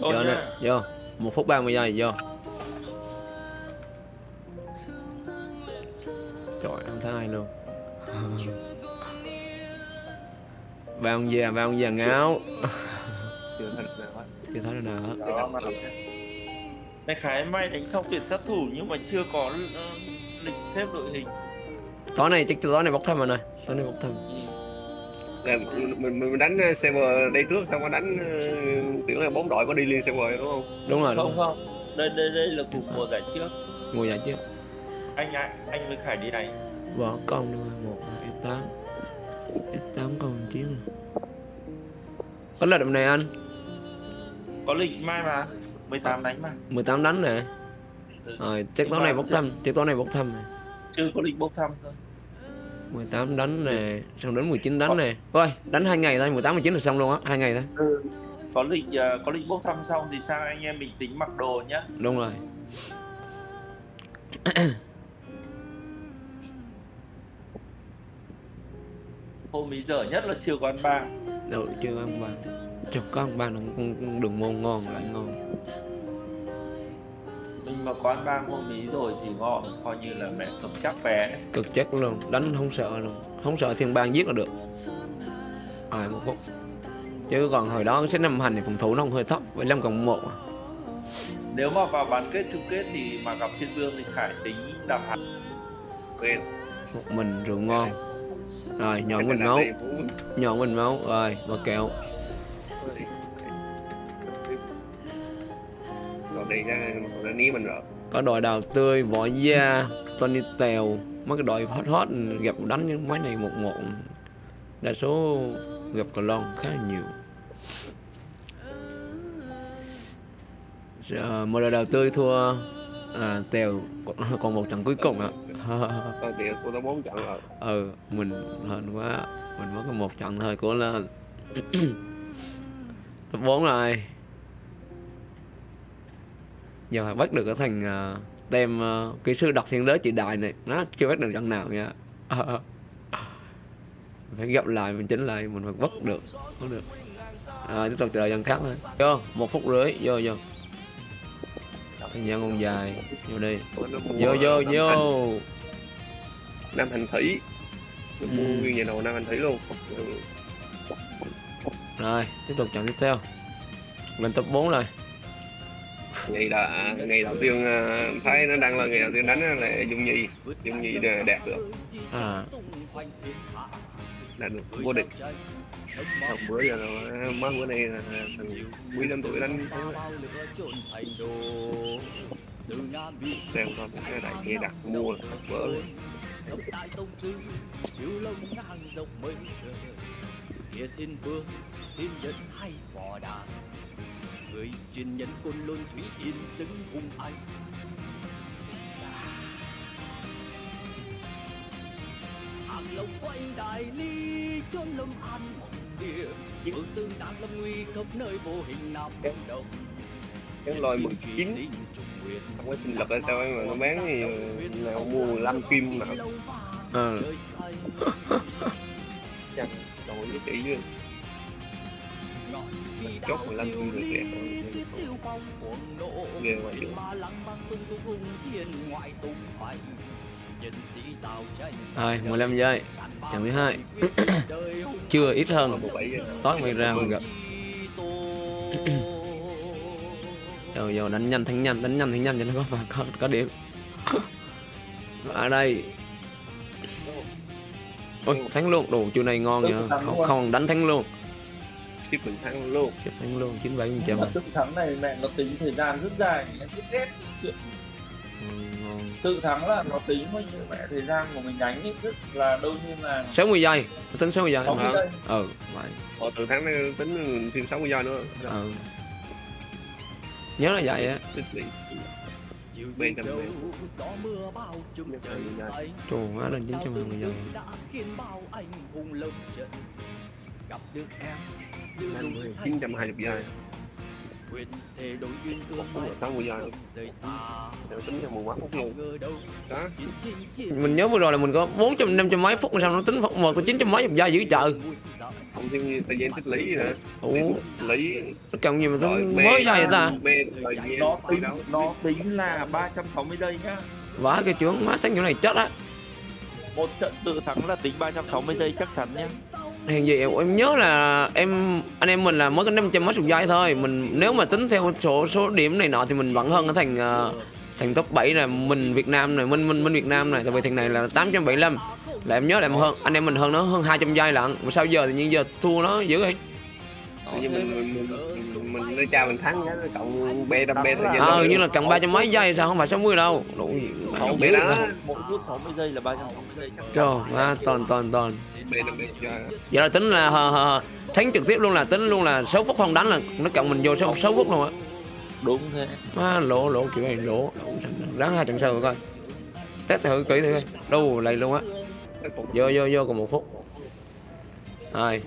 Ôi vô nè vô. Một phút 30 giây vô. Trời không thấy ai luôn. Ba ông già ba ông già ngáo. Chưa thành nào hết. Chưa thấy đâu nào hết. Đó, mà. Đại khái may đánh xong tuyển sát thủ nhưng mà chưa có ờ, lịch xếp đội hình. Tối này chắc tối này bốc thăm rồi này tối này bốc thăm là mình mình đánh server đây trước xong có đánh ờ, tưởng là bốn đội có đi liên server đúng không? Đúng rồi đúng Không rồi. không. Đây đây đây là cuộc mùa giải trước. Ngồi dậy chứ Anh ạ, anh với Khải đi này. Bỏ con nữa một hai tám. Tám con nè có lịch này anh? Có lịch mai mà 18 đánh mà. 18 đánh nè. Ừ. rồi chắc tối này bốc thăm chắc tối này bốc thăm này Chưa có lịch bốc thăm thôi 18 đánh nè xong đến 19 đánh nè. Ôi đánh hai ngày thôi 18 19 là xong luôn á hai ngày thôi. Có lịch ờ, có lịch bốc thăm xong thì sang anh em mình tính mặc đồ nhá. Đúng rồi. Hôm ý giờ nhất là chưa có ăn bang ừ chưa ăn bàn chưa có ăn con, con đường môn ngon lại ngon Mình mà có ăn bang hôm ý rồi thì ngon Coi như là mẹ cầm chắc vé cực chắc luôn đánh không sợ luôn. Không sợ thiên bang giết là được. Rồi một phút chứ còn hồi đó xếp năm hành thì phòng thủ nó cũng hơi thấp 15 cộng một à. Nếu mà vào bán kết chung kết thì mà gặp Thiên Vương thì Khải tính đạp hạt quen một mình rượu ngon. Rồi nhọn mình máu. nhọn mình máu. Rồi và kẹo đây ra nó ní mình rồi có đội đào tươi võ gia tony tèo. Mấy cái đội hot hot gặp đánh những máy này một một. Đa số gặp cờ lon khá là nhiều. Giờ, một đội đào tươi thua à, tèo còn- một trận cuối cùng ạ. Của nó bốn trận rồi. Ừ mình hên quá. Mình mới có một trận thôi của lên top 4 rồi giờ phải bắt được cái thằng uh, tem uh, kỹ sư đọc thiên đế chị đại này nó chưa bắt được trận nào nha. Phải gặp lại mình chỉnh lại mình phải bắt được bắt được. Rồi tiếp tục chờ đợi trận khác thôi. Vô một phút rưỡi vô vô. Thời gian còn dài vô đi. Vô vô vô. Năm hành thủy. Mua Ừ. nguyên nhà đầu năm hành thủy luôn. Rồi tiếp tục trận tiếp theo. Lên top 4 rồi ngày đã ngày đầu tiên thấy nó đăng là ngày đầu tiên đánh là dung nhi dung nhi đạt được. À. Đạt được vô địch. Xong bữa giờ là mới bữa nay là thằng quý năm tuổi đánh. Xem coi cái đại kia đặt mua là trời Địa thiên vương thiên nhân hay võ đàn người truyền nhân côn lôn thủy yên xứng hùng anh hàng lộc quanh đại ly chốn lâm an mộng địa. Vương tương đàn lâm nguy khắp nơi vô hình nam động cái lôi 19 không có sinh lực ở sao mà nó bán thì nào mua 15 kim mà. Ờ. Chẳng đổi cái tỷ nữa mình chốt 15 kim được đẹp ghê quá chứ. rồi 15 giây. trận thứ hai. chưa ít hơn. Tối mới ra mình gặp rồi giờ đánh nhanh thắng nhanh đánh nhanh thắng nhanh cho nó có phần có, có điểm. Ở đây. Ôi thắng luôn. Đồ chiều này ngon nha không, không đánh thắng luôn mình thắng luôn Chụp thắng luôn chín bảy phần trăm tự thắng này mẹ nó tính thời gian rất dài Em rất ghét chuyện. Ừ, tự thắng là nó tính bao nhiêu mẹ thời gian của mình đánh ấy rất là đâu như là 60 giây Tôi tính 60 giây sáu mươi hả? giây. Ừ vậy. Ồ, từ tháng này tính thêm 60 giây nữa. Ừ. Nhớ là vậy á. Bên trời xanh. Trời hóa lên 920 giây đã khiến gặp được em giữa thanh 920 giây. Nguyện thề đổi duyên tương lai mươi giây. không rời xa. Nếu tính cho mười mấy phút luôn. Đó. mình nhớ vừa rồi là mình có 400 500 mấy phút sao nó tính phút một có 900 mấy giây dữ trời. Không như thời gian tích lý nữa. Ủa? Lý nó cần gì mà tính mới giây vậy ta? nó tính nó tính là 360 giây nhá. Vãi cái chướng má thắng kiểu này chết á. Một trận tự thắng là tính 360 giây chắc chắn nhá Hèn gì em, em nhớ là em anh em mình là mới có 500 mấy chục giây thôi. Mình nếu mà tính theo số số điểm này nọ thì mình vẫn hơn ở thành uh, ờ, thành top 7 là mình Việt Nam này mình mình mình Việt Nam này. Tại vì thằng này là 875 là em nhớ là em hơn anh em mình hơn nó hơn 200 giây lận. Mà sao giờ thì nhiên giờ thua nó dữ vậy? Tự mình mình mình mình nơi cha mình thắng nhá cộng B đâm B gian ờ như là cần ba trăm mấy giây sao? Không phải 60 đâu. Đủ gì Không biết đó. mỗi phút 60 giây là 360 giây chắc chắn trời má toàn toàn toàn. Vậy là tính là hờ, hờ, thắng trực tiếp luôn là tính luôn là 6 phút không đánh là nó cộng mình vô 6, 6 phút luôn á. Đúng thế. Má lỗ lỗ kiểu này lỗ. Ráng hai trận sau rồi coi. Test thử kỹ thử coi. Đâu lầy luôn á. Vô vô vô còn một phút. Rồi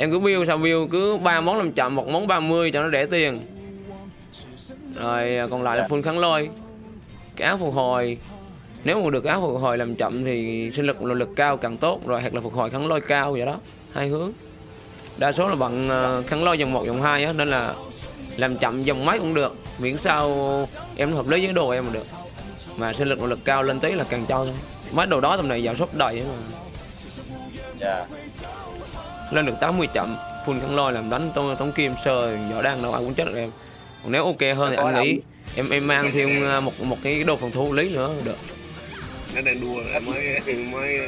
em cứ view sao view cứ ba món làm chậm, một món 30 cho nó rẻ tiền. Rồi à, còn lại là full kháng lôi. Cái áo phục hồi, nếu mà được áo phục hồi làm chậm thì sinh lực, nội lực cao càng tốt, rồi hoặc là phục hồi kháng lôi cao vậy đó, hai hướng. Đa số là bằng à, kháng lôi dòng 1 dòng 2 á, nên là làm chậm dòng máy cũng được, miễn sao em hợp lý với đồ em mà được. Mà sinh lực, nội lực cao lên tí là càng cho thôi. Mấy đồ đó tầm này vào sốt đầy á mà. Dạ lên được 80 chậm. Full kháng lôi làm đánh tống, tống kim sơ võ đang đâu ai cũng chết được. Em còn nếu ok hơn thì anh nghĩ em em mang thêm uh, một một cái đồ phòng thủ lý nữa được. Nó đang đua là mới mới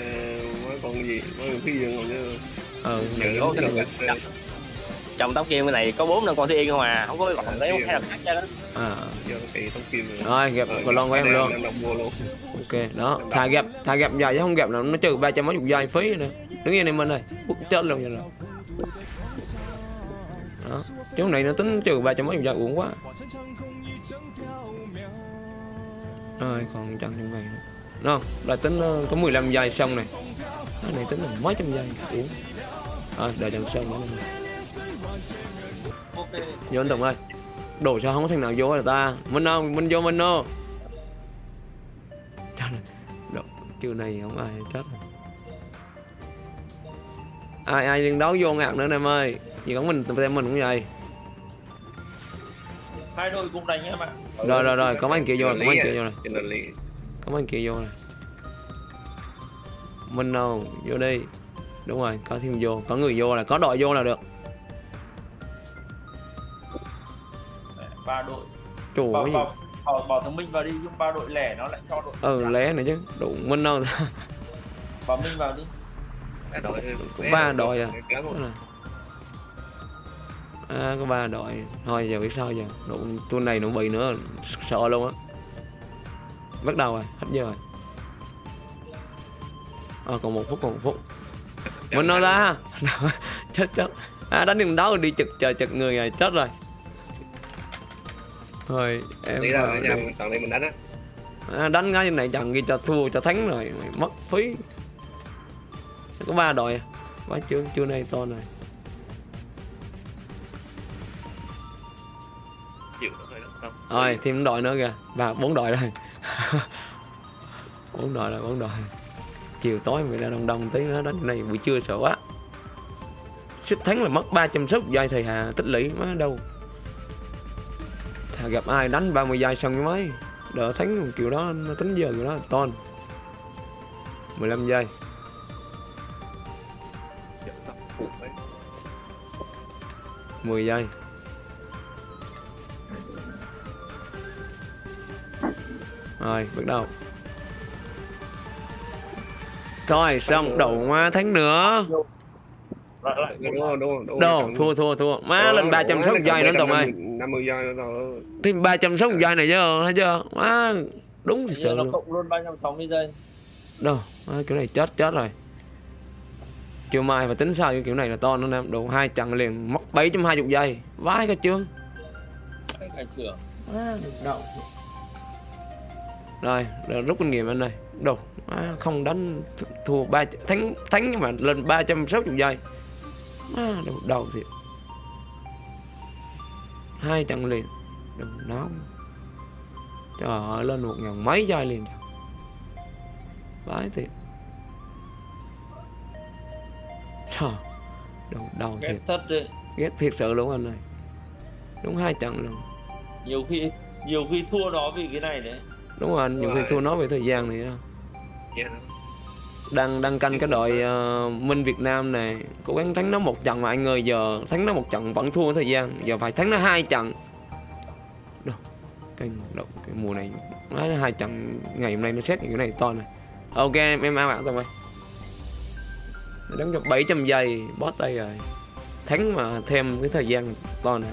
mới con gì mới cái gì còn chứ. Ờ Giờ trong tóc kim cái này có bốn năm con thiên yên không à? Không có còn một cái nào khác cho đó à. Kim rồi gặp còn lon của em luôn. ok đó thà gặp thà gặp dài chứ không gặp là nó trừ ba trăm mấy chục giây phí nữa. Đứng yên em bên này bút chết luôn vậy rồi. Đó chỗ này nó tính trừ ba trăm mấy chục giây uổng quá. Rồi còn trăm trong này nữa. Nó là tính ờ, có 15 giây xong này. Cái này tính là mấy trăm giây uổng. Rồi đợi trận xong nữa này. Ok. Vô anh Tùng ơi. Đồ sao không có thằng nào vô rồi ta. Minh đâu Minh vô Minh đâu Trời ơi. Đồ, Chiều này không ai chết rồi. Ai ai liên đấu vô ngạc nữa em ơi. Chỉ có mình tụi em mình cũng vậy. Hai đội cùng đánh em ạ. Rồi rồi rồi có mấy anh kia vô rồi Có mấy anh kia vô rồi. Có mấy anh kia vô rồi. Minh đâu vô đi. Đúng rồi có thêm vô Có người vô là có đội vô là được ba đội. Chủ bảo gì? bảo bảo, bảo thằng minh vào đi nhưng ba đội lẻ nó lại cho đội Ừ lé này chứ Đủ Minh đâu. Bảo minh vào đi. Đội Có ba đội à? Đó À, có ba đội. Thôi giờ biết sao giờ. Độ tuần này nó bị nữa sợ luôn á. Bắt đầu rồi hết giờ rồi. À, còn một phút còn một phút. Mình nói ra? Chết chết. À, đánh đường đấu rồi đi chực chờ chực người rồi chết rồi thôi em Đi ra ở nhà toàn đây mình đánh á. À, đánh ngay này chẳng ghi cho thua cho thắng rồi mất phí. Có ba đội à. quá chưa chưa này to này. Rồi thêm đội nữa kìa. Ba bốn đội rồi. Bốn đội rồi bốn đội. Chiều tối người ra đông đông tí nữa đánh này buổi trưa sợ quá. Sức thắng là mất 300 sức giây thời hà tích lũy má đâu thà gặp ai đánh 30 giây xong cái máy đỡ thắng kiểu đó, nó tính giờ kiểu đó, ton. 15 giây. mười giây. Rồi, bắt đầu. Rồi xong đầu hoa tháng nữa. Đồ thua thua thua. Má Ờ, lên 360 giây nữa Tùng ơi. 50 giây nữa rồi Thêm 360 giây này chứ thấy chưa? Má đúng thật sự nó luôn. cộng luôn 360 giây. Đâu? Má, kiểu này chết chết rồi. Chiều mai phải tính sao cái kiểu này là to nữa nè. Đủ hai trận liền mất 720 giây. Vãi cái trưởng rồi, rồi rút kinh nghiệm anh ơi đồ má, không đánh th- thua ba thắng thắng nhưng mà lên 360 giây má đầu, đầu thiệt. Hai trận liền. Đừng náo trời ơi lên một ngàn mấy chai liền vãi thiệt. Trời đầu đầu ghét thiệt. thật đấy. Ghét thiệt sự luôn anh ơi. Đúng hai trận luôn nhiều khi nhiều khi thua nó vì cái này đấy. Đúng rồi anh nhiều khi thua nó về thời gian này đó. Dạ. Đang đang canh cái đội ờ, Minh Việt Nam này. Cố gắng thắng nó một trận mà anh ơi giờ thắng nó một trận vẫn thua thời gian. Giờ phải thắng nó hai trận. Đâu, cái, đâu, cái mùa này nói hai trận ngày hôm nay nó xét cái này to này. Ok em em ao ảo tụi mày. Đánh được 700 giây bó tay rồi. Thắng mà thêm cái thời gian to này